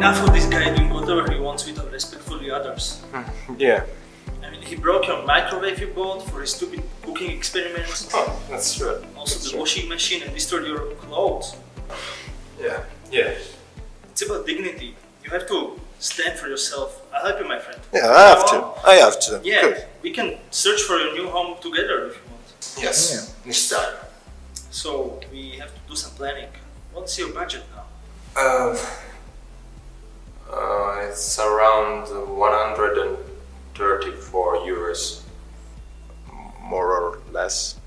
enough of this guy doing whatever he wants without respect for the others. Yeah. I mean, he broke your microwave you bought for his stupid cooking experiments. Oh, that's true. Also That's the true. washing machine and destroyed your clothes. Yeah. Yeah. It's about dignity. You have to stand for yourself. I'll help you, my friend. Yeah, I have to. I have to. Yeah, Good. we can search for your new home together if you want. Yes. Next time. So we have to do some planning. What's your budget now? Uh, it's around 134 euros. More or less.